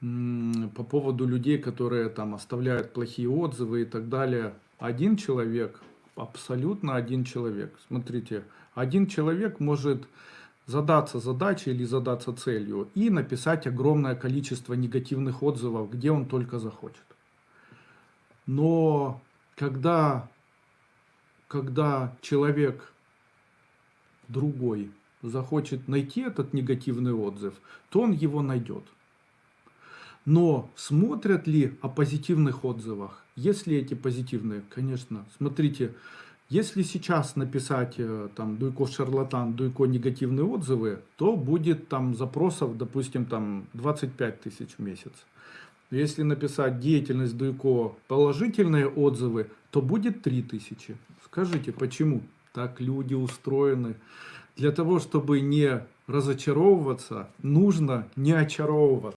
по поводу людей, которые там оставляют плохие отзывы и так далее. Один человек, абсолютно один человек. Смотрите, один человек может задаться задачей или задаться целью и написать огромное количество негативных отзывов, где он только захочет. Но когда, когда человек другой захочет найти этот негативный отзыв, то он его найдет. Но смотрят ли о позитивных отзывах? Если эти позитивные, конечно. Смотрите, если сейчас написать э, там Дуйко шарлатан, Дуйко негативные отзывы, то будет там запросов, допустим, там 25 тысяч в месяц. Если написать деятельность Дуйко положительные отзывы, то будет 3000. Скажите, почему так люди устроены? Для того, чтобы не разочаровываться, нужно не очаровываться.